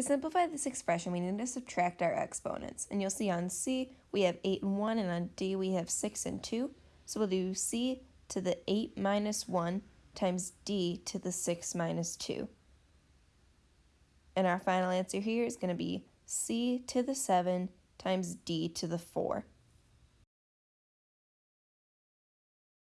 To simplify this expression, we need to subtract our exponents. And you'll see on C, we have 8 and 1, and on D, we have 6 and 2. So we'll do C to the 8 minus 1 times D to the 6 minus 2. And our final answer here is going to be C to the 7 times D to the 4.